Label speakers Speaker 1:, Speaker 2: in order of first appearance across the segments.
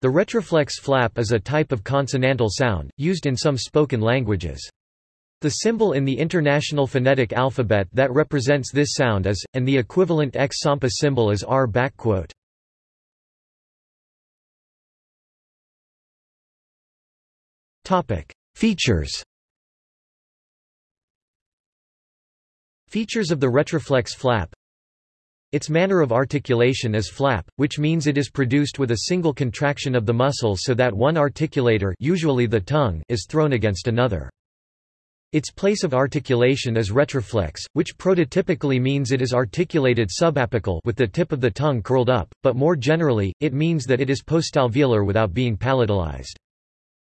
Speaker 1: The retroflex flap is a type of consonantal sound, used in some spoken languages. The symbol in the International Phonetic Alphabet that represents this sound is, and the equivalent X-Sampa symbol is R. Features Features of the retroflex flap Its manner of articulation is flap, which means it is produced with a single contraction of the muscle so that one articulator usually the tongue is thrown against another. Its place of articulation is retroflex, which prototypically means it is articulated subapical with the tip of the tongue curled up, but more generally, it means that it is postalveolar without being palatalized.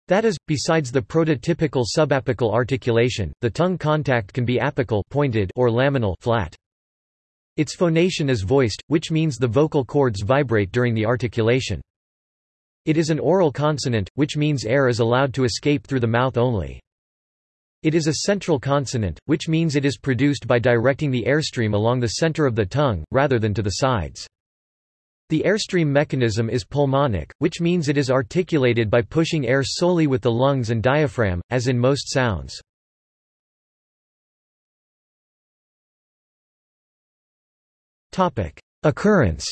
Speaker 1: That is, besides the prototypical subapical articulation, the tongue contact can be apical pointed or laminal flat. Its phonation is voiced, which means the vocal cords vibrate during the articulation. It is an oral consonant, which means air is allowed to escape through the mouth only. It is a central consonant, which means it is produced by directing the airstream along the center of the tongue, rather than to the sides. The airstream mechanism is pulmonic, which means it is articulated by pushing air solely with the lungs and diaphragm, as in most sounds. Occurrence.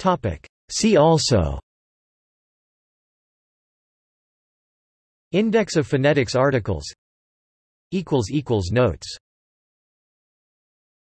Speaker 1: Topic: See also. Index of phonetics articles. Equals equals Notes